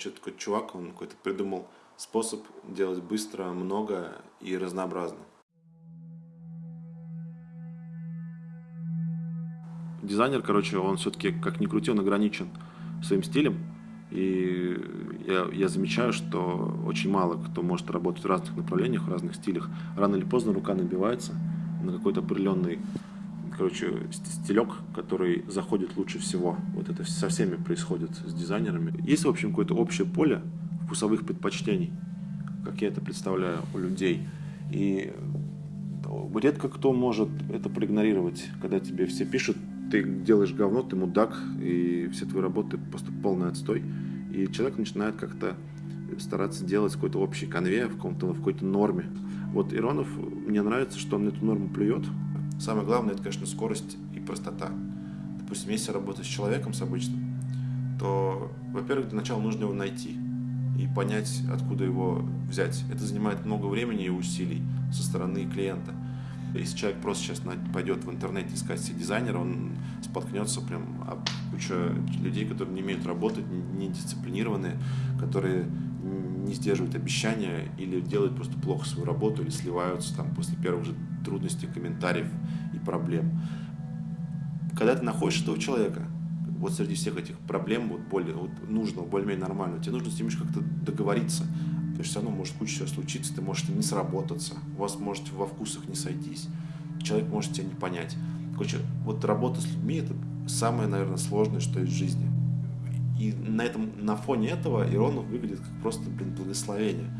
Что такой чувак, он какой-то придумал способ делать быстро, много и разнообразно. Дизайнер, короче, он все-таки, как ни крути, он ограничен своим стилем. И я, я замечаю, что очень мало кто может работать в разных направлениях, в разных стилях. Рано или поздно рука набивается на какой-то определенный короче, стилек, который заходит лучше всего. Вот это со всеми происходит с дизайнерами. Есть, в общем, какое-то общее поле вкусовых предпочтений, как я это представляю у людей. И редко кто может это проигнорировать, когда тебе все пишут, ты делаешь говно, ты мудак, и все твои работы просто полный отстой. И человек начинает как-то стараться делать какой-то общий конвейер в, в какой-то норме. Вот Иронов, мне нравится, что он эту норму плюет. Самое главное, это, конечно, скорость и простота. Допустим, если работать с человеком, с обычным, то, во-первых, для начала нужно его найти и понять, откуда его взять. Это занимает много времени и усилий со стороны клиента. Если человек просто сейчас пойдет в интернете искать себе дизайнера, он споткнется прям об кучу людей, которые не умеют работать, не дисциплинированные, которые не сдерживают обещания или делают просто плохо свою работу, или сливаются там после первых же трудностей, комментариев и проблем. Когда ты находишь этого человека, вот среди всех этих проблем, вот более вот нужного, более-менее нормального, тебе нужно с ним как-то договориться, то есть все равно может куча всего случиться, ты можешь не сработаться, у вас может во вкусах не сойтись, человек может тебя не понять. Короче, вот работа с людьми – это самое, наверное, сложное, что есть в жизни. И на, этом, на фоне этого Иронов выглядит как просто, блин, благословение.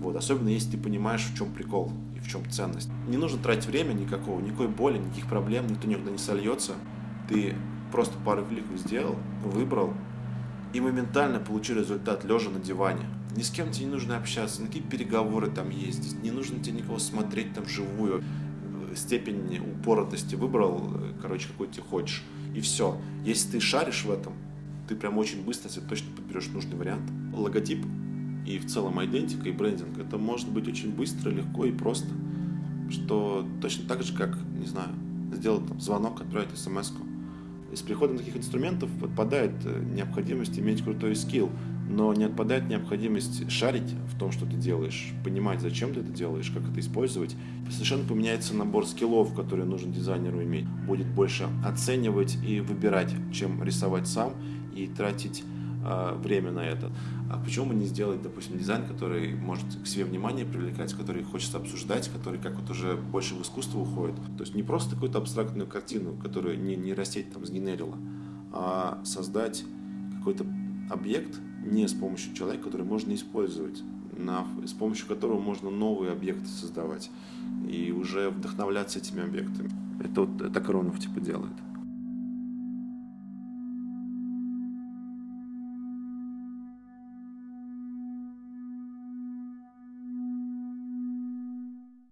Вот, особенно если ты понимаешь, в чем прикол и в чем ценность. Не нужно тратить время никакого, никакой боли, никаких проблем, никто никуда не сольется. Ты просто пару кликов сделал, выбрал, и моментально получил результат лежа на диване. Ни с кем тебе не нужно общаться, никакие переговоры там ездить, не нужно тебе никого смотреть там вживую. Степень упоротости выбрал, короче, какой ты хочешь. И все. Если ты шаришь в этом, ты прям очень быстро себе точно подберешь нужный вариант. Логотип и в целом идентика и брендинг, это может быть очень быстро, легко и просто. Что точно так же, как, не знаю, сделать там, звонок, отправить смс-ку. И с приходом таких инструментов отпадает э, необходимость иметь крутой скилл, но не отпадает необходимость шарить в том, что ты делаешь, понимать, зачем ты это делаешь, как это использовать. Совершенно поменяется набор скиллов, которые нужно дизайнеру иметь. Будет больше оценивать и выбирать, чем рисовать сам и тратить э, время на это. А почему бы не сделать, допустим, дизайн, который может к себе внимание привлекать, который хочется обсуждать, который как вот уже больше в искусство уходит. То есть не просто какую-то абстрактную картину, которую не, не растеть там сгенерила, а создать какой-то объект не с помощью человека, который можно использовать, на, с помощью которого можно новые объекты создавать и уже вдохновляться этими объектами. Это вот так Ронов типа делает.